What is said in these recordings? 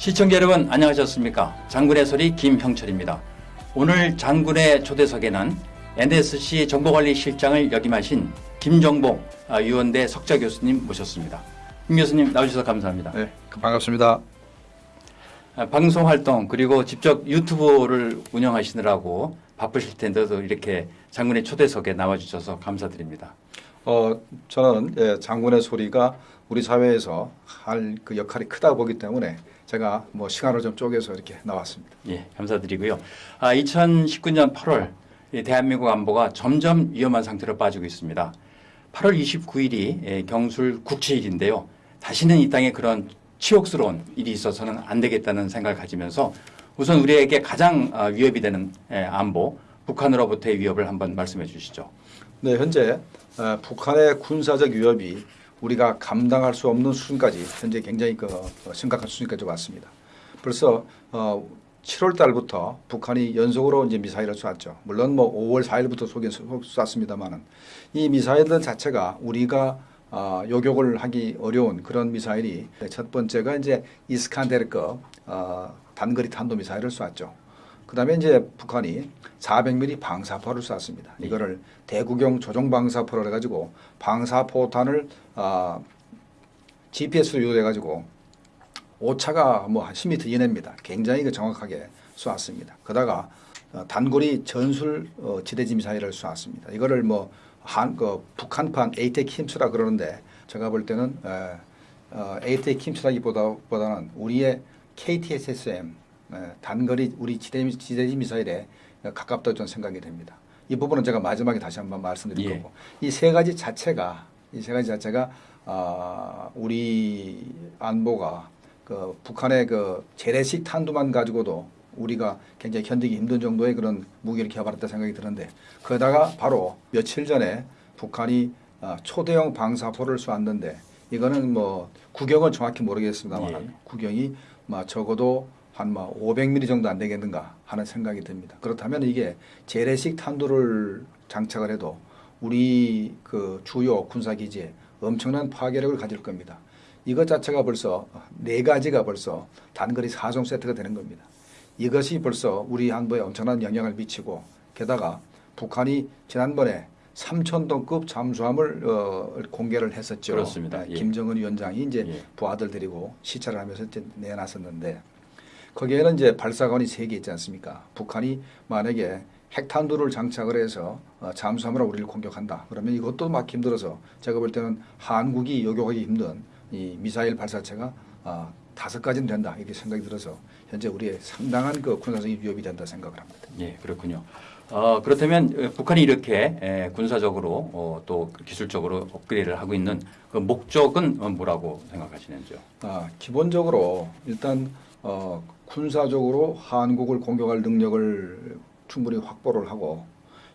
시청자 여러분 안녕하셨습니까? 장군의 소리 김형철입니다. 오늘 장군의 초대석에는 NSC 정보관리실장을 역임하신 김정복 아, 유원대 석자 교수님 모셨습니다. 김 교수님 나오셔서 감사합니다. 네, 반갑습니다. 아, 방송 활동 그리고 직접 유튜브를 운영하시느라고 바쁘실 텐데도 이렇게 장군의 초대석에 나와주셔서 감사드립니다. 어, 저는 예, 장군의 소리가 우리 사회에서 할 그 역할이 크다고 보기 때문에 제가 뭐 시간을 좀 쪼개서 이렇게 나왔습니다. 예, 감사드리고요. 아, 2019년 8월 이 대한민국 안보가 점점 위험한 상태로 빠지고 있습니다. 8월 29일이 예, 경술 국치일인데요. 다시는 이 땅에 그런 치욕스러운 일이 있어서는 안 되겠다는 생각을 가지면서 우선 우리에게 가장 아, 위협이 되는 예, 안보, 북한으로부터의 위협을 한번 말씀해 주시죠. 네, 현재 어, 북한의 군사적 위협이 우리가 감당할 수 없는 수준까지 현재 굉장히 그 어, 심각한 수준까지 왔습니다. 벌써 어, 7월 달부터 북한이 연속으로 이제 미사일을 쐈죠. 물론 뭐 5월 4일부터 쏘긴 쐈습니다만은 이 미사일들 자체가 우리가 어, 요격을 하기 어려운 그런 미사일이 첫 번째가 이제 이스칸데르급 어, 단거리 탄도 미사일을 쐈죠. 그 다음에 이제 북한이 400mm 방사포를 쐈습니다. 이거를 대구경 조종 방사포를 해가지고 방사포탄을 어, GPS로 유도해가지고 오차가 뭐 한 10m 이내입니다. 굉장히 그 정확하게 쏘았습니다. 그다가 어, 단거리 전술 어, 지대지 미사일을 쏘았습니다. 이거를 뭐 한 그 북한판 에이텍 힘수라 그러는데 제가 볼 때는 에, 어, 에이텍 힘수라기보다 보다는 우리의 KTSSM 에, 단거리 우리 지대 지대지 미사일에 가깝다고 저는 생각이 됩니다. 이 부분은 제가 마지막에 다시 한번 말씀드릴 예. 거고 이 세 가지 자체가 이 세 가지 자체가 아, 우리 안보가 그 북한의 그 재래식 탄두만 가지고도 우리가 굉장히 견디기 힘든 정도의 그런 무기를 개발했다 생각이 드는데 그러다가 바로 며칠 전에 북한이 아, 초대형 방사포를 쏘았는데 이거는 뭐 구경은 정확히 모르겠습니다만 예. 구경이 뭐 적어도 한뭐 500mm 정도 안 되겠는가 하는 생각이 듭니다. 그렇다면 이게 재래식 탄두를 장착을 해도 우리 그 주요 군사 기지에 엄청난 파괴력을 가질 겁니다. 이것 자체가 벌써 네 가지가 벌써 단거리 사종 세트가 되는 겁니다. 이것이 벌써 우리 안보에 엄청난 영향을 미치고 게다가 북한이 지난번에 3천톤급 잠수함을 어, 공개를 했었죠. 그렇습니다. 네, 예. 김정은 위원장이 이제 예. 부하들 데리고 시찰을 하면서 이제 내놨었는데 거기에는 이제 발사관이 세 개 있지 않습니까? 북한이 만약에 핵탄두를 장착을 해서 어, 잠수함으로 우리를 공격한다. 그러면 이것도 막 힘들어서 제가 볼 때는 한국이 요격하기 힘든 이 미사일 발사체가 어, 다섯 가지는 된다 이렇게 생각이 들어서 현재 우리의 상당한 그 군사적인 위협이 된다 생각을 합니다. 예, 그렇군요. 어, 그렇다면 어, 북한이 이렇게 에, 군사적으로 어, 또 기술적으로 업그레이드를 하고 있는 그 목적은 어, 뭐라고 생각하시는지요? 아, 기본적으로 일단 어, 군사적으로 한국을 공격할 능력을 충분히 확보를 하고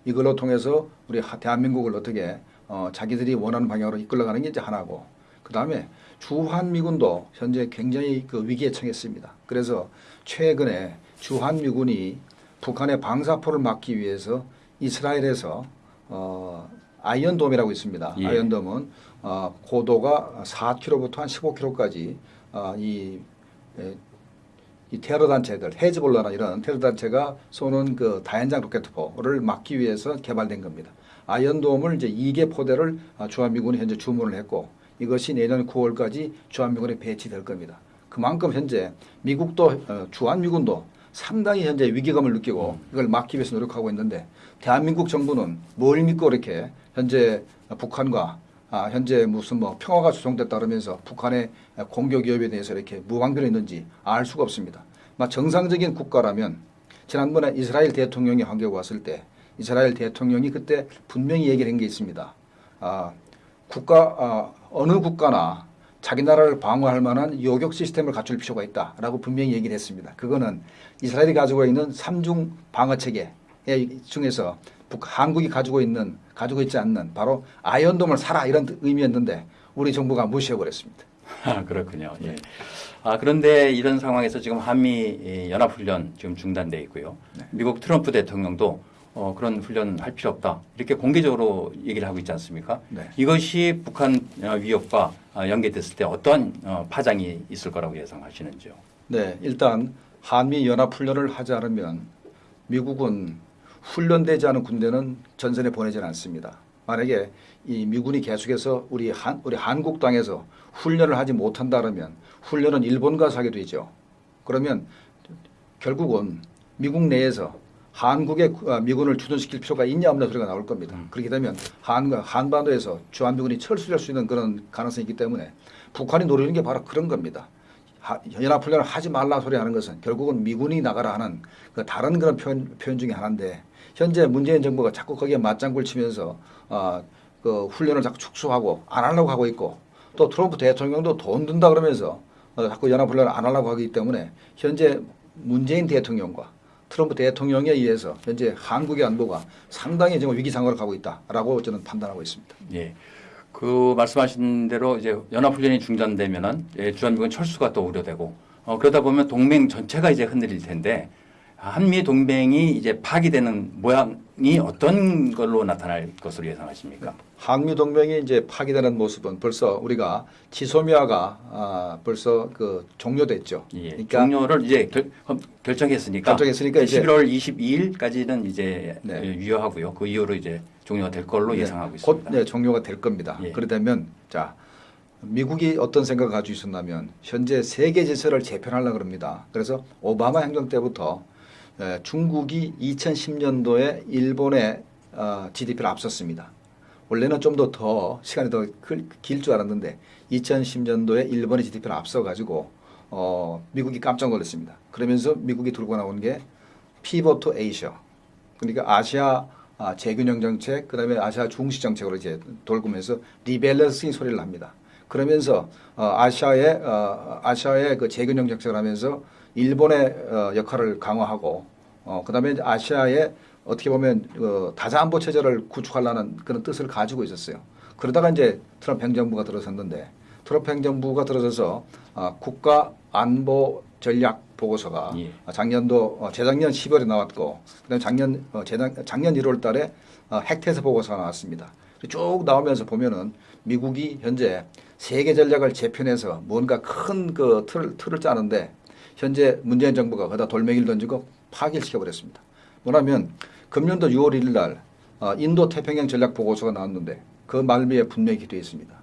이걸로 통해서 우리 하- 대한민국을 어떻게 어, 자기들이 원하는 방향으로 이끌어가는 게 이제 하나고 그 다음에 주한미군도 현재 굉장히 그 위기에 처했습니다. 그래서 최근에 주한미군이 북한의 방사포를 막기 위해서 이스라엘에서 어, 아이언돔이라고 있습니다. 예. 아이언돔은 어, 고도가 4km부터 한 15km까지 어, 이, 에, 이 테러 단체들, 헤즈볼라나 이런 테러 단체가 쏘는 그 다연장 로켓포를 막기 위해서 개발된 겁니다. 아이언돔을 이제 2개 포대를 아, 주한미군이 현재 주문을 했고 이것이 내년 9월까지 주한미군에 배치될 겁니다. 그만큼 현재 미국도 어, 주한미군도 상당히 현재 위기감을 느끼고 이걸 막기 위해서 노력하고 있는데 대한민국 정부는 뭘 믿고 이렇게 현재 북한과 아, 현재 무슨 뭐 평화가 조성됐다 그러면서 북한의 공격 위협에 대해서 이렇게 무방비로 있는지 알 수가 없습니다. 막 정상적인 국가라면 지난번에 이스라엘 대통령이 한국에 왔을 때 이스라엘 대통령이 그때 분명히 얘기를 한 게 있습니다. 아, 국가 아, 어느 국가나 자기 나라를 방어할 만한 요격 시스템을 갖출 필요가 있다라고 분명히 얘기를 했습니다. 그거는 이스라엘이 가지고 있는 삼중 방어 체계 중에서 북, 한국이 가지고 있는 가지고 있지 않는 바로 아이언돔을 사라 이런 의미였는데 우리 정부가 무시해 버렸습니다. 아, 그렇군요. 예. 아, 그런데 이런 상황에서 지금 한미 이 연합훈련 지금 중단돼 있고요. 미국 트럼프 대통령도 어, 그런 훈련 할 필요 없다. 이렇게 공개적으로 얘기를 하고 있지 않습니까? 네. 이것이 북한 어, 위협과 어, 연계됐을 때 어떤 어, 파장이 있을 거라고 예상하시는지요? 네, 일단 한미 연합 훈련을 하지 않으면 미국은 훈련되지 않은 군대는 전선에 보내지는 않습니다. 만약에 이 미군이 계속해서 우리 한 우리 한국 땅에서 훈련을 하지 못한다 그러면 훈련은 일본 가서 하게 되죠. 그러면 결국은 미국 내에서 한국에 아, 미군을 주둔시킬 필요가 있냐 없냐 소리가 나올 겁니다. 그렇게 되면 한 한반도에서 주한미군이 철수할 수 있는 그런 가능성이 있기 때문에 북한이 노리는 게 바로 그런 겁니다. 하- 연합훈련을 하지 말라 소리 하는 것은 결국은 미군이 나가라 하는 그 다른 그런 표현, 표현 중에 하나인데 현재 문재인 정부가 자꾸 거기에 맞장구를 치면서 어, 그 훈련을 자꾸 축소하고 안 하려고 하고 있고 또 트럼프 대통령도 돈 든다 그러면서 어, 자꾸 연합훈련을 안 하려고 하기 때문에 현재 문재인 대통령과 트럼프 대통령에 의해서 현재 한국의 안보가 상당히 지금 위기 상황으로 가고 있다라고 저는 판단하고 있습니다. 예. 그 말씀하신 대로 이제 연합훈련이 중단되면은 예, 주한미군 철수가 또 우려되고 어, 그러다 보면 동맹 전체가 이제 흔들릴 텐데 한미 동맹이 이제 파기되는 모양이 어떤 걸로 나타날 것으로 예상하십니까? 한미 동맹이 이제 파기되는 모습은 벌써 우리가 지소미아가 아, 벌써 그 종료됐죠. 예. 그러니까 종료를 이제 결, 결정했으니까, 결정했으니까 이제 11월 22일까지는 이제 네. 예, 유효하고요. 그 이후로 이제 종료가 될 걸로 네, 예상하고 곧 있습니다. 네, 종료가 될 겁니다. 예. 그러다면 자 미국이 어떤 생각을 가지고 있었냐면 현재 세계 질서를 재편하려고 그럽니다. 그래서 오바마 행정 때부터 에, 중국이 2010년도에 일본의 어, GDP를 앞섰습니다. 원래는 좀 더 더 시간이 더 길 줄 알았는데 2010년도에 일본의 GDP를 앞서가지고 어, 미국이 깜짝 놀랐습니다. 그러면서 미국이 들고 나온 게 Pivot to Asia 그러니까 아시아 아, 재균형 정책, 그 다음에 아시아 중시 정책으로 이제 돌고면서 rebalancing 소리를 합니다. 그러면서 어, 아시아의 어, 아시아의 그 재균형 정책을 하면서 일본의 어, 역할을 강화하고 어, 그다음에 이제 아시아의 어떻게 보면 어, 다자 안보 체제를 구축하려는 그런 뜻을 가지고 있었어요. 그러다가 이제 트럼프 행정부가 들어섰는데 트럼프 행정부가 들어서서 아, 국가 안보 전략 보고서가 예. 아, 작년도 어, 재작년 10월에 나왔고 그다음 작년 어, 재작, 작년 1월 달에 어, 핵태세 보고서가 나왔습니다. 쭉 나오면서 보면은 미국이 현재 세계 전략을 재편해서 뭔가 큰 그 틀을, 틀을 짜는데 현재 문재인 정부가 거기다 돌멩이를 던지고 파기를 시켜버렸습니다. 뭐냐면 금년도 6월 1일 날 어, 인도 태평양 전략 보고서가 나왔는데 그 말미에 분명히 되어 있습니다.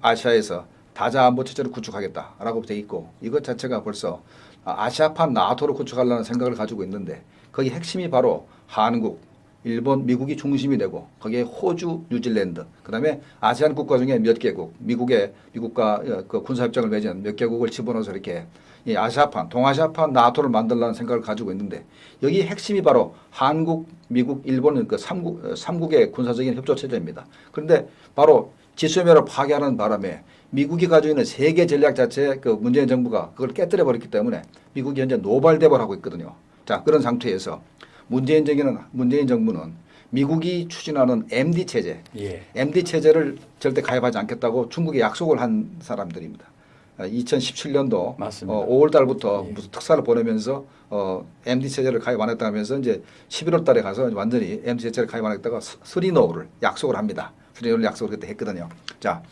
아시아에서 다자 안보 체제를 구축하겠다라고 돼 있고 이것 자체가 벌써 아시아판 나토를 구축하려는 생각을 가지고 있는데 거기 핵심이 바로 한국, 일본, 미국이 중심이 되고 거기에 호주, 뉴질랜드, 그 다음에 아세안 국가 중에 몇 개국, 미국의 미국과 어, 그 군사 협정을 맺은 몇 개국을 집어넣어서 이렇게 이 아시아판, 동아시아판 나토를 만들라는 생각을 가지고 있는데 여기 핵심이 바로 한국, 미국, 일본은 그 삼국 어, 삼국의 군사적인 협조 체제입니다. 그런데 바로 지소미아를 파괴하는 바람에 미국이 가지고 있는 세계 전략 자체에 그 문재인 정부가 그걸 깨뜨려 버렸기 때문에 미국이 현재 노발대발하고 있거든요. 자 그런 상태에서 문재인 정부는 문재인 정부는 미국이 추진하는 MD 체제, 예. MD 체제를 절대 가입하지 않겠다고 중국에 약속을 한 사람들입니다. 2017년도 맞습니다. 어, 5월 달부터 예. 무슨 특사를 보내면서 어, MD 체제를 가입 안 했다면서 이제 11월 달에 가서 완전히 MD 체제를 가입 안 했다가 스- three no를 약속을 합니다. three no를 약속을 그때 했거든요. 자,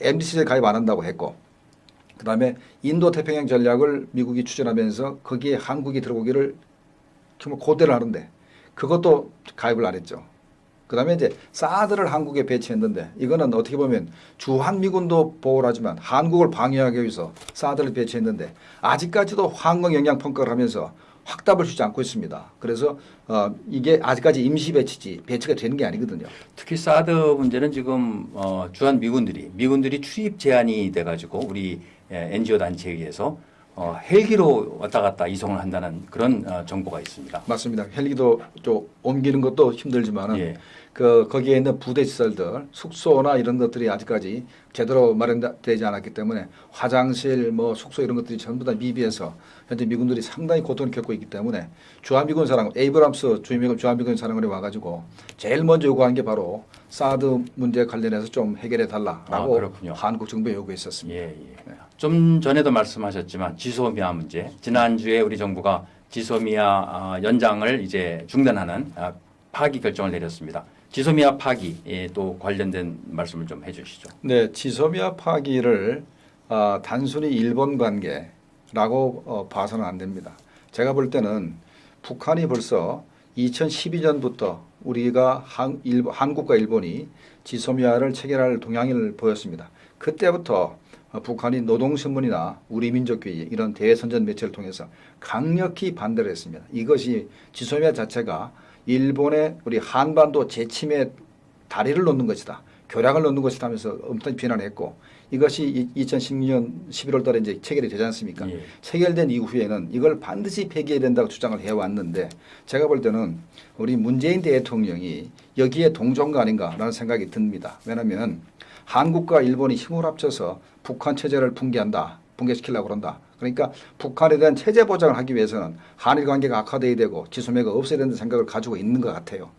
MD 체제 가입 안 한다고 했고 그 다음에 인도 태평양 전략을 미국이 추진하면서 거기에 한국이 들어오기를 정말 고대를 하는데 그것도 가입을 안 했죠. 그 다음에 이제 사드를 한국에 배치했는데 이거는 어떻게 보면 주한미군도 보호를 하지만 한국을 방해하기 위해서 사드를 배치했는데 아직까지도 황공 영향 평가를 하면서 확답을 주지 않고 있습니다. 그래서 어, 이게 아직까지 임시 배치지 배치가 되는 게 아니거든요. 특히 사드 문제는 지금 어, 주한 미군들이 미군들이 출입 제한이 돼가지고 우리 예, NGO 단체에 의해서 어, 헬기로 왔다 갔다 이송을 한다는 그런 어, 정보가 있습니다. 맞습니다. 헬기도 좀 옮기는 것도 힘들지만은 예. 그 거기에 있는 부대 시설들, 숙소나 이런 것들이 아직까지 제대로 마련되지 않았기 때문에 화장실, 뭐 숙소 이런 것들이 전부 다 미비해서 현재 미군들이 상당히 고통을 겪고 있기 때문에 주한미군 사령 에이브람스 주한미군 주한미군 사령관이 와가지고 제일 먼저 요구한 게 바로 사드 문제 관련해서 좀 해결해 달라라고 아. 한국 정부에 요구했었습니다. 예, 예. 좀 전에도 말씀하셨지만 지소미아 문제 지난주에 우리 정부가 지소미아 아, 연장을 이제 중단하는 아, 파기 결정을 내렸습니다. 지소미아 파기에 또 관련된 말씀을 좀 해주시죠. 네, 지소미아 파기를 아, 단순히 일본 관계 라고 어, 봐서는 안 됩니다. 제가 볼 때는 북한이 벌써 2012년부터 우리가 한, 일본, 한국과 일본이 지소미아를 체결할 동향을 보였습니다. 그때부터 어, 북한이 노동신문이나 우리민족주의 이런 대선전 매체를 통해서 강력히 반대를 했습니다. 이것이 지소미아 자체가 일본의 우리 한반도 재침에 다리를 놓는 것이다. 교량을 놓는 것이다 하면서 엄청 비난했고 이것이 2016년 11월 달에 이제 체결이 되지 않습니까? 예. 체결된 이후에는 이걸 반드시 폐기해야 된다고 주장을 해왔는데 제가 볼 때는 우리 문재인 대통령이 여기에 동조가 아닌가라는 생각이 듭니다. 왜냐하면 한국과 일본이 힘을 합쳐서 북한 체제를 붕괴한다. 붕괴시키려고 그런다. 그러니까 북한에 대한 체제 보장을 하기 위해서는 한일 관계가 악화돼야 되고 지소미아가 없어야 된다는 생각을 가지고 있는 것 같아요.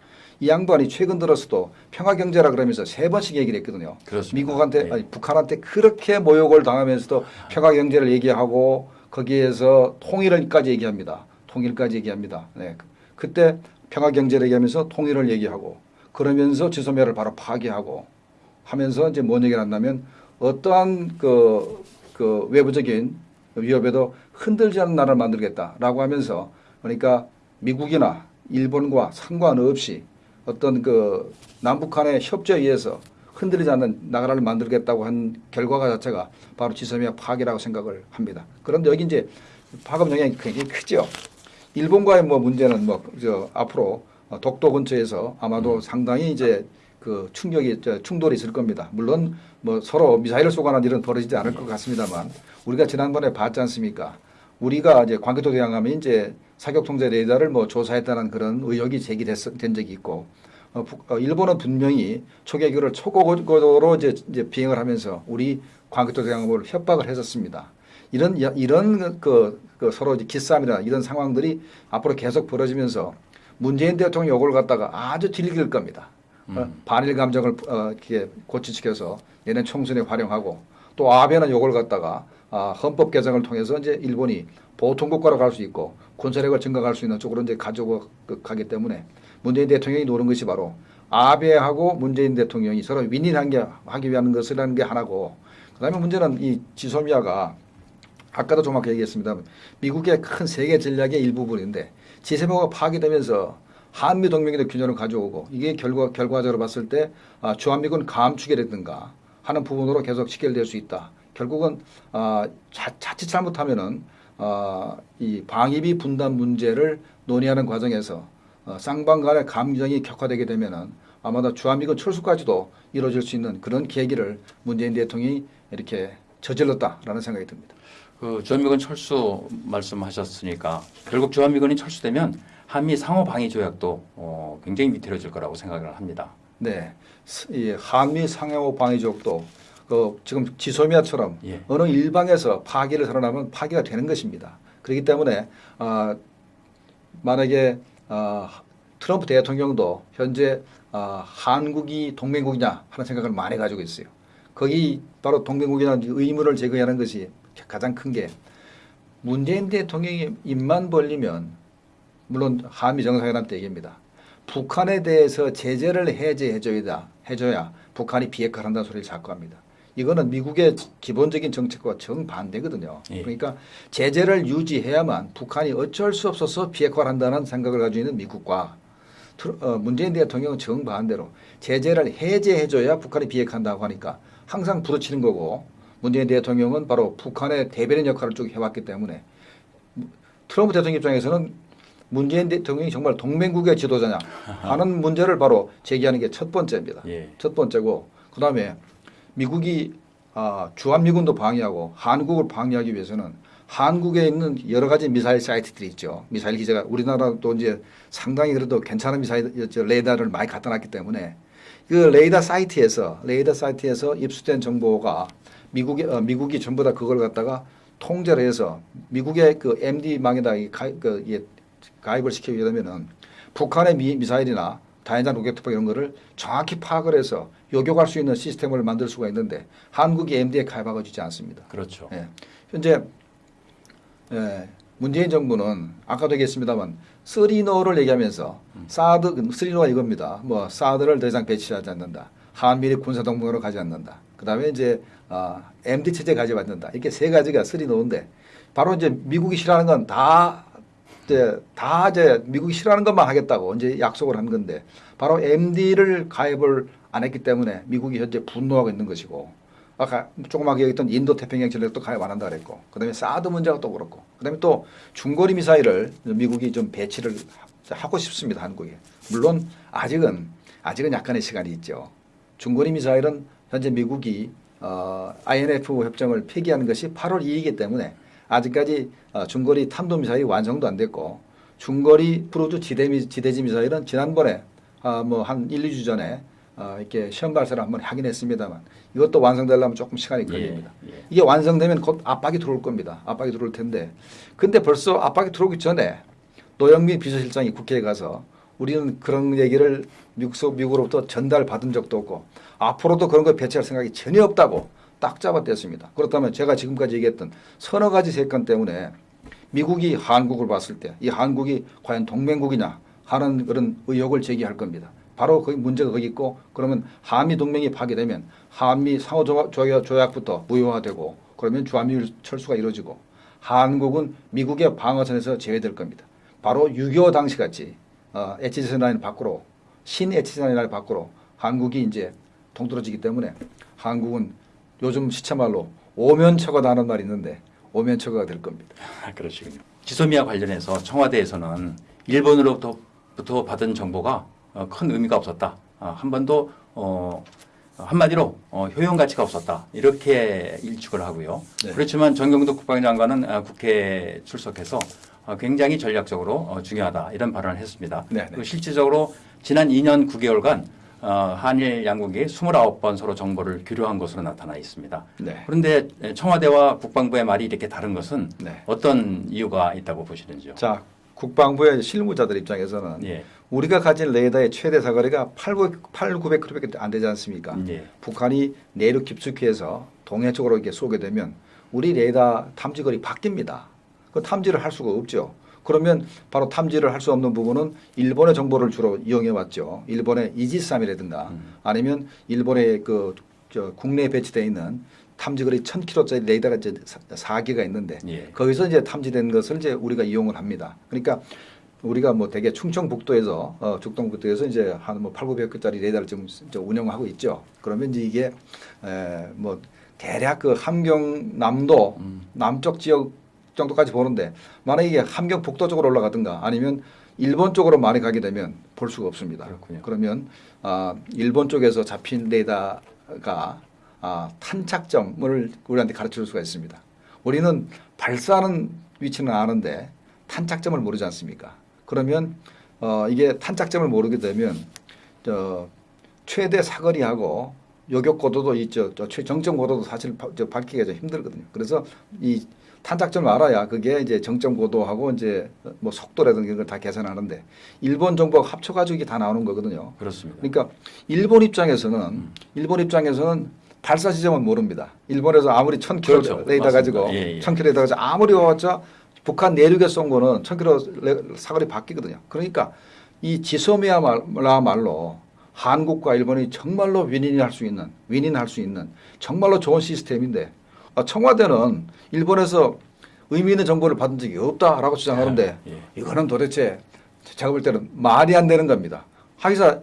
이 양반이 최근 들어서도 평화 경제라 그러면서 세 번씩 얘기를 했거든요. 그렇습니다. 미국한테 네. 아니, 북한한테 그렇게 모욕을 당하면서도 평화 경제를 얘기하고 거기에서 통일을까지 얘기합니다. 통일까지 얘기합니다. 네. 그때 평화 경제를 얘기하면서 통일을 얘기하고 그러면서 지소미아를 바로 파괴하고 하면서 이제 뭔 얘기를 한다면 어떠한 그, 그 외부적인 위협에도 흔들지 않는 나라를 만들겠다라고 하면서 그러니까 미국이나 일본과 상관없이 어떤 그 남북한의 협조에 의해서 흔들리지 않는 나라를 만들겠다고 한 결과가 자체가 바로 지소미아 파괴라고 생각을 합니다. 그런데 여기 이제 파급 영향이 굉장히 크죠. 일본과의 뭐 문제는 뭐 저 앞으로 독도 근처에서 아마도 상당히 이제 그 충격이 저 충돌이 있을 겁니다. 물론 뭐 서로 미사일을 쏘거나 일은 벌어지지 않을 것 같습니다만 우리가 지난번에 봤지 않습니까? 우리가 이제 광교토 대항하면 이제 사격 통제 레이더를 뭐 조사했다는 그런 의혹이 제기된 적이 있고 어, 북- 어, 일본은 분명히 초계기를 초고고도로 이제, 이제 비행을 하면서 우리 광교토 대항을 협박을 했었습니다. 이런 야- 이런 그, 그 서로 이제 기싸움이나 이런 상황들이 앞으로 계속 벌어지면서 문재인 대통령 요걸 갖다가 아주 딜길 겁니다. 어, 반일 감정을 어, 이렇게 고치시켜서 얘네 총선에 활용하고 또 아베는 요걸 갖다가 아, 헌법 개정을 통해서 이제 일본이 보통 국가로 갈 수 있고 군사력을 증강할 수 있는 쪽으로 이제 가지고 그- 가기 때문에 문재인 대통령이 노는 것이 바로 아베하고 문재인 대통령이 서로 윈윈한 게 하기 위한 것이라는 게 하나고 그다음에 문제는 이 지소미아가 아까도 좀 아까 얘기했습니다. 미국의 큰 세계 전략의 일부분인데 지세모가 파괴되면서 한미 동맹의 균형을 가져오고 이게 결과 결과적으로 봤을 때 아, 주한미군 감축이라든가 하는 부분으로 계속 직결될 수 있다. 결국은 아, 자, 자칫 잘못하면은 아, 이 방위비 분담 문제를 논의하는 과정에서 어, 쌍방 간의 감정이 격화되게 되면은 아마도 주한미군 철수까지도 이루어질 수 있는 그런 계기를 문재인 대통령이 이렇게 저질렀다라는 생각이 듭니다. 그 주한미군 철수 말씀하셨으니까 결국 주한미군이 철수되면 한미 상호 방위 조약도 어, 굉장히 위태로질 거라고 생각을 합니다. 네, 한미 상호 방위족도 그 지금 지소미아처럼 예. 어느 일방에서 파기를 선언하면 파기가 되는 것입니다. 그렇기 때문에 아, 만약에 아, 트럼프 대통령도 현재 아, 한국이 동맹국이냐 하는 생각을 많이 가지고 있어요. 거기 바로 동맹국이라는 의문을 제거하는 것이 가장 큰 게 문재인 대통령이 입만 벌리면 물론 한미 정상회담 때 얘기입니다. 북한에 대해서 제재를 해제해줘야 해줘야 북한이 비핵화를 한다는 소리를 자꾸 합니다. 이거는 미국의 기본적인 정책과 정반대거든요. 예. 그러니까 제재를 유지해야만 북한이 어쩔 수 없어서 비핵화를 한다는 생각을 가지고 있는 미국과 어, 문재인 대통령은 정반대로 제재를 해제해줘야 북한이 비핵화한다고 하니까 항상 부르치는 거고 문재인 대통령은 바로 북한의 대변인 역할을 쭉 해왔기 때문에 트럼프 대통령 입장에서는 문재인 대통령이 정말 동맹국의 지도자냐 하는 문제를 바로 제기하는 게 첫 번째입니다. 예. 첫 번째고 그다음에 미국이 아, 주한미군도 방위하고 한국을 방위하기 위해서는 한국에 있는 여러 가지 미사일 사이트들이 있죠. 미사일 기지가 우리나라도 이제 상당히 그래도 괜찮은 미사일 저 레이더를 많이 갖다 놨기 때문에 그 레이더 사이트에서 레이더 사이트에서 입수된 정보가 미국이 어, 미국이 전부 다 그걸 갖다가 통제를 해서 미국의 그 MD망에다 이 가입, 그, 이 가입을 시키게 되면은 북한의 미, 미사일이나 다연장 로켓 투파 이런 거를 정확히 파악을 해서 요격할 수 있는 시스템을 만들 수가 있는데 한국이 MD에 가입하고 있지 않습니다. 그렇죠. 예. 현재 예, 문재인 정부는 아까도 얘기했습니다만 쓰리노를 얘기하면서 사드 쓰리노가 이겁니다. 뭐 사드를 더 이상 배치하지 않는다. 한미리 군사 동맹으로 가지 않는다. 그다음에 이제 아, MD 체제 가지 않는다. 이렇게 세 가지가 쓰리노인데 바로 이제 미국이 싫어하는 건 다 이제 다 이제 미국이 싫어하는 것만 하겠다고 이제 약속을 한 건데 바로 MD를 가입을 안 했기 때문에 미국이 현재 분노하고 있는 것이고 아까 조그맣게 얘기했던 인도 태평양 전략도 가입 안 한다 그랬고 그다음에 사드 문제가 또 그렇고 그다음에 또 중거리 미사일을 미국이 좀 배치를 하고 싶습니다 한국에. 물론 아직은 아직은 약간의 시간이 있죠. 중거리 미사일은 현재 미국이 어, INF 협정을 폐기하는 것이 8월 2일이기 때문에 아직까지 어, 중거리 탄도 미사일이 완성도 안 됐고 중거리 프로주 지대 지대지 미사일은 지난번에 어, 뭐한 1, 2주 전에 어, 이렇게 시험 발사를 한번 하긴 했습니다만 이것도 완성되려면 조금 시간이 걸립니다. 예, 예. 이게 완성되면 곧 압박이 들어올 겁니다. 압박이 들어올 텐데 근데 벌써 압박이 들어오기 전에 노영민 비서실장이 국회에 가서 우리는 그런 얘기를 미국, 미국으로부터 전달받은 적도 없고 앞으로도 그런 걸 배치할 생각이 전혀 없다고 딱 잡아댔습니다. 그렇다면 제가 지금까지 얘기했던 서너 가지 세건 때문에 미국이 한국을 봤을 때 이 한국이 과연 동맹국이냐 하는 그런 의혹을 제기할 겁니다. 바로 거기 문제가 거기 있고 그러면 한미 동맹이 파괴되면 한미 상호 조약- 조약- 조약부터 무효화되고 그러면 주한미일 철수가 이루어지고 한국은 미국의 방어선에서 제외될 겁니다. 바로 6.25 당시 같이 어, HZ 라인 밖으로 신 HZ 라인 밖으로 한국이 이제 동떨어지기 때문에 한국은 요즘 시체말로 오면처가 나는 말이 있는데 오면처가 될 겁니다. 아, 그러시군요. 지소미아 관련해서 청와대에서는 일본으로부터 받은 정보가 어, 큰 의미가 없었다. 아, 한 번도 어, 한마디로 어, 효용 가치가 없었다. 이렇게 일축을 하고요. 네. 그렇지만 정경도 국방장관은 아, 국회에 출석해서 어, 굉장히 전략적으로 어, 중요하다 이런 발언을 했습니다. 네, 네. 실질적으로 지난 2년 9개월간 어, 한일 양국이 29번 서로 정보를 교류한 것으로 나타나 있습니다. 네. 그런데 국방부의 국방부의 말이 이렇게 다른 것은 네. 어떤 이유가 있다고 보시는지요? 자, 국방부의 실무자들 입장에서는 예. 우리가 가진 레이더의 최대 사거리가 800, 8,900km밖에 안 되지 않습니까? 예. 북한이 내륙 깊숙이에서 동해 쪽으로 이렇게 쏘게 되면 우리 레이더 탐지거리 바뀝니다. 그 탐지를 할 수가 없죠. 그러면 바로 탐지를 할 수 없는 부분은 일본의 정보를 주로 이용해 왔죠. 일본의 이지스함이라든가 음. 아니면 일본의 그저 국내에 배치되어 있는 탐지거리 1000km짜리 레이더가 이제 4개가 있는데 예. 거기서 이제 탐지된 것을 이제 우리가 이용을 합니다. 그러니까 우리가 뭐 대개 충청북도에서 어, 죽동북도에서 이제 한뭐 8, 900개짜리 레이더를 지금 운영하고 있죠. 그러면 이제 이게 에, 뭐 대략 그 함경남도 음. 남쪽 지역 정도까지 보는데 만약 이게 함경 북도 쪽으로 올라가든가 아니면 일본 쪽으로 많이 가게 되면 볼 수가 없습니다. 그렇군요. 그러면 아, 일본 쪽에서 잡힌 레이더가 아, 탄착점을 우리한테 가르쳐 줄 수가 있습니다. 우리는 발사하는 위치는 아는데 탄착점을 모르지 않습니까? 그러면 어, 이게 탄착점을 모르게 되면 저 최대 사거리하고 요격 고도도 있죠. 저 최- 정점 고도도 사실 바- 저 밝히기가 좀 힘들거든요. 그래서 이 탄착점을 알아야 그게 이제 정점 고도하고 이제 뭐 속도라든가 이런 걸 다 계산하는데 일본 정보가 합쳐가지고 이게 다 나오는 거거든요. 그렇습니다. 그러니까 일본 입장에서는 일본 입장에서는 발사 지점은 모릅니다. 일본에서 아무리 1000km 그렇죠. 레이더. 가지고 예, 예. 1000km 레이더 가지고 아무리 와봤자 북한 내륙에 쏜 거는 1000km 레- 사거리 바뀌거든요. 그러니까 이 지소미아말로 한국과 일본이 정말로 윈윈 할 수 있는 윈윈 할 수 있는 정말로 좋은 시스템인데 아, 청와대는 일본에서 의미 있는 정보를 받은 적이 없다라고 주장하는데 예, 예. 이거는 도대체 제가 볼 때는 말이 안 되는 겁니다. 하기사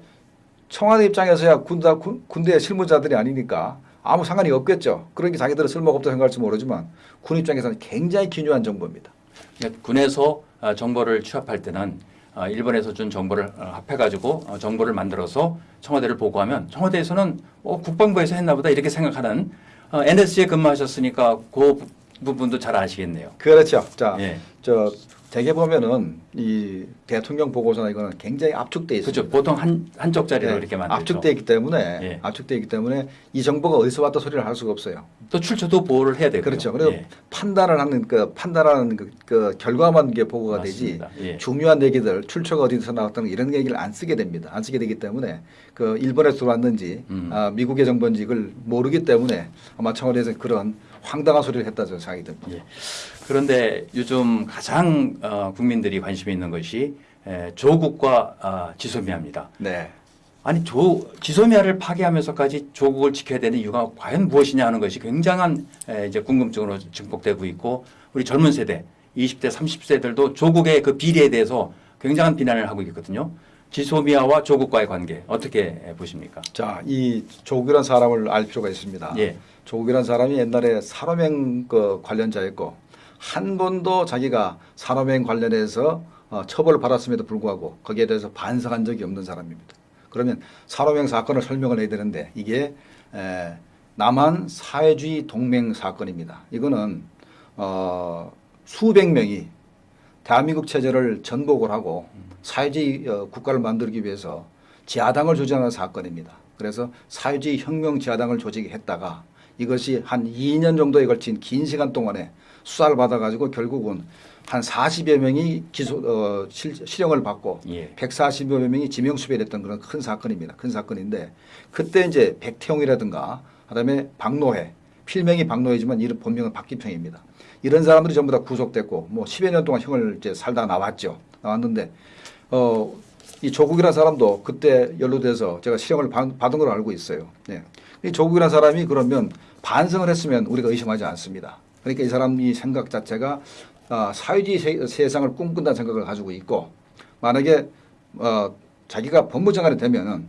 청와대 입장에서야 군대, 군, 군대 실무자들이 아니니까 아무 상관이 없겠죠. 그러니까 자기들은 쓸모가 없다 생각할지 모르지만 군 입장에서는 굉장히 기묘한 정보입니다. 그러니까 군에서 아, 정보를 취합할 때는 아, 일본에서 준 정보를 어, 합해가지고 어, 정보를 만들어서 청와대를 보고하면 청와대에서는 어, 국방부에서 했나 보다 이렇게 생각하는 어, NSC에 근무하셨으니까 그 부- 부분도 잘 아시겠네요. 그렇죠. 자, 예. 저 대개 보면은 이 대통령 보고서나 이거는 굉장히 압축돼 있습니다. 그렇죠. 보통 한 한쪽짜리로 네, 이렇게 만들죠. 압축돼 있기 때문에 예. 압축돼 있기 때문에 이 정보가 어디서 왔다 소리를 할 수가 없어요. 또 출처도 보호를 해야 되고요. 그렇죠. 그래서 예. 판단을 하는 그 판단하는 그, 그 결과만 이게 보고가 맞습니다. 되지 예. 중요한 얘기들 출처가 어디서 나왔다는 이런 얘기를 안 쓰게 됩니다. 안 쓰게 되기 때문에 그 일본에서 들어왔는지 음. 아, 미국의 정보인지 이걸 모르기 때문에 아마 청와대에서 그런 황당한 소리를 했다 저 생각이 듭니다. 예. 그런데 요즘 가장 어, 국민들이 관심이 있는 것이 에, 조국과 아, 지소미아입니다. 네. 아니 조 지소미아를 파괴하면서까지 조국을 지켜야 되는 이유가 과연 무엇이냐 하는 것이 굉장한 에, 이제 궁금증으로 증폭되고 있고 우리 젊은 세대 20대 30세들도 조국의 그 비리에 대해서 굉장한 비난을 하고 있거든요. 지소미아와 조국과의 관계 어떻게 보십니까? 자, 이 조국이라는 사람을 알 필요가 있습니다. 예. 조국이라는 사람이 옛날에 산업행 그 관련자였고 한 번도 자기가 산업행 관련해서 어, 처벌을 받았음에도 불구하고 거기에 대해서 반성한 적이 없는 사람입니다. 그러면 산업행 사건을 설명을 해야 되는데 이게 에, 남한 사회주의 동맹 사건입니다. 이거는 어, 수백 명이 대한민국 체제를 전복을 하고 사회주의 어, 국가를 만들기 위해서 지하당을 조직하는 사건입니다. 그래서 사회주의 혁명 지하당을 조직했다가 이것이 한 2년 정도에 걸친 긴 시간 동안에 수사를 받아가지고 결국은 한 40여 명이 기소 어, 실, 실형을 받고 예. 140여 명이 지명수배됐던 그런 큰 사건입니다. 큰 사건인데 그때 이제 백태용이라든가 그다음에 박노해 필명이 박노해지만 이름 본명은 박기평입니다. 이런 사람들이 전부 다 구속됐고 뭐 10여 년 동안 형을 이제 살다 나왔죠. 나왔는데 어, 이 조국이라는 사람도 그때 연루돼서 제가 실형을 받- 받은 걸로 알고 있어요. 네. 이 조국이라는 사람이 그러면 반성을 했으면 우리가 의심하지 않습니다. 그러니까 이 사람이 생각 자체가 아, 사회주의 세- 세상을 꿈꾼다는 생각을 가지고 있고 만약에 어, 자기가 법무장관이 되면은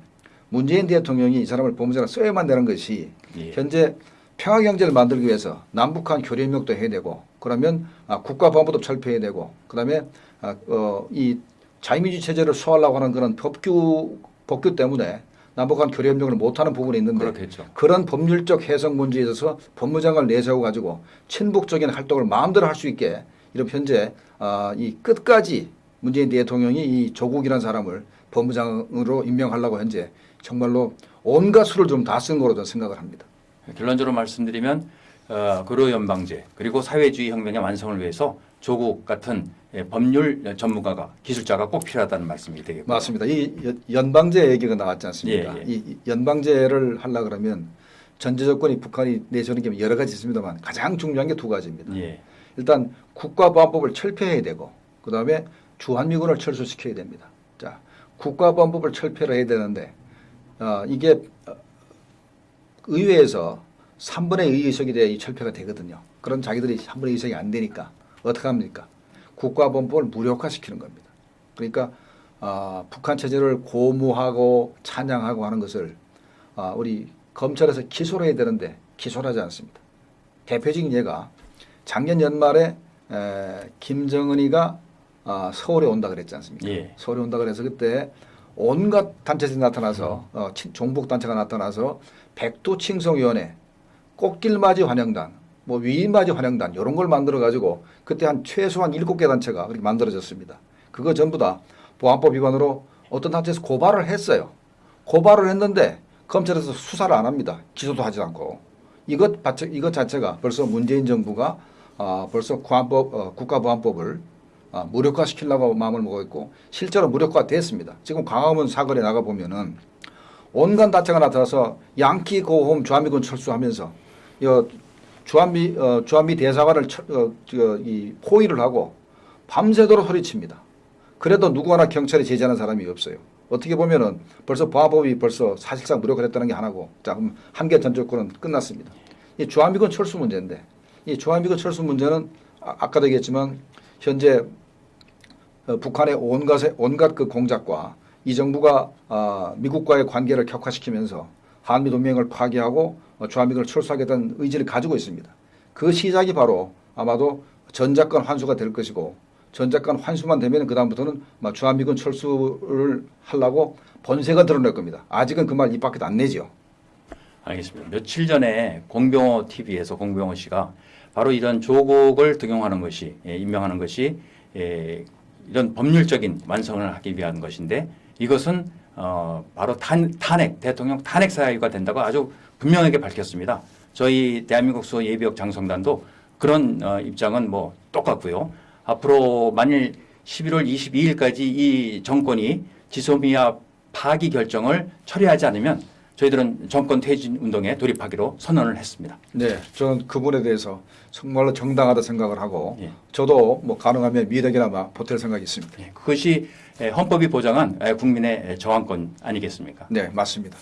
문재인 대통령이 이 사람을 법무장관 써야만 되는 것이 예. 현재 평화 경제를 만들기 위해서 남북한 교류 협력도 해야 되고 그러면 아, 국가보안법도 철폐해야 되고 그다음에 아, 어, 이 자유민주 체제를 수호하려고 하는 그런 법규 법규 때문에 남북한 교류 협력을 못하는 부분이 있는데 그렇겠죠. 그런 법률적 해석 문제에 있어서 법무장관을 내세워 가지고 친북적인 활동을 마음대로 할 수 있게 이런 현재 아, 이 끝까지 문재인 대통령이 이 조국이라는 사람을 법무장으로 임명하려고 현재 정말로 온갖 수를 좀 다 쓴 거로 저는 생각을 합니다. 결론적으로 말씀드리면 어, 근로 연방제 그리고 사회주의 혁명의 완성을 위해서 조국 같은 예, 법률 전문가가 기술자가 꼭 필요하다는 말씀이 되겠고요. 맞습니다. 이 연- 연방제 얘기가 나왔지 않습니까? 예, 예. 이이 연방제를 하려 그러면 전제 조건이 북한이 내세우는 게 여러 가지 있습니다만 가장 중요한 게 두 가지입니다. 예. 일단 국가보안법을 철폐해야 되고 그 다음에 주한미군을 철수시켜야 됩니다. 자, 국가보안법을 철폐를 해야 되는데 어, 이게 어, 의회에서 3분의 2 의석이 돼야 이 철폐가 되거든요. 그런 자기들이 3분의 2 의석이 안 되니까 어떻게 합니까? 국가보안법을 무력화시키는 겁니다. 그러니까 아, 북한 체제를 고무하고 찬양하고 하는 것을 아, 우리 검찰에서 기소를 해야 되는데 기소를 하지 않습니다. 대표적인 예가 작년 연말에 에, 김정은이가 아, 서울에 온다 그랬지 않습니까? 예. 서울에 온다 그래서 그때 온갖 단체들이 나타나서 어, 친- 종북 단체가 나타나서 백두칭송위원회, 꽃길맞이 환영단, 뭐 위인맞이 환영단 이런 걸 만들어 가지고 그때 한 최소한 일곱 개 단체가 그렇게 만들어졌습니다. 그거 전부 다 보안법 위반으로 어떤 단체에서 고발을 했어요. 고발을 했는데 검찰에서 수사를 안 합니다. 기소도 하지 않고 이것 이것 자체가 벌써 문재인 정부가 아, 벌써 구안법, 어, 국가보안법을 아, 무력화시키려고 마음을 먹고 있고 실제로 무력화됐습니다. 지금 광화문 사거리에 나가 보면은 온갖 단체가 나타나서 양키 고홈 주한미군 철수하면서 여 주한미 어, 주한미 대사관을 철, 어, 저, 이 포위를 하고 밤새도록 소리칩니다. 그래도 누구나 경찰에 제지하는 사람이 없어요. 어떻게 보면은 벌써 보안법이 벌써 사실상 무력화됐다는 게 하나고 자 그럼 한개 전조권은 끝났습니다. 이 주한미군 철수 문제인데 이 주한미군 철수 문제는 아, 아까도 얘기했지만 현재 어, 북한의 온갖 온갖 그 공작과 이 정부가 아, 미국과의 관계를 격화시키면서 한미 동맹을 파괴하고 어, 주한미군을 철수하겠다는 의지를 가지고 있습니다. 그 시작이 바로 아마도 전작권 환수가 될 것이고 전작권 환수만 되면 그 다음부터는 주한미군 철수를 하려고 본세가 드러날 겁니다. 아직은 그 말 입 밖에도 안 내죠. 알겠습니다. 며칠 전에 공병호 TV에서 공병호 씨가 바로 이런 조국을 등용하는 것이 예, 임명하는 것이 예, 이런 법률적인 완성을 하기 위한 것인데 이것은 어, 바로 탄, 탄핵 대통령 탄핵 사유가 된다고 아주 분명하게 밝혔습니다. 저희 대한민국 수 예비역 장성단도 그런 어, 입장은 뭐 똑같고요. 앞으로 만일 11월 22일까지 이 정권이 지소미아 파기 결정을 처리하지 않으면 저희들은 정권 퇴진 운동에 돌입하기로 선언을 했습니다. 네, 저는 그분에 대해서 정말로 정당하다 생각을 하고 예. 저도 뭐 가능하면 미덕이나마 보탤 생각이 있습니다. 예, 그것이 에, 헌법이 보장한 에, 국민의 저항권 아니겠습니까? 네, 맞습니다.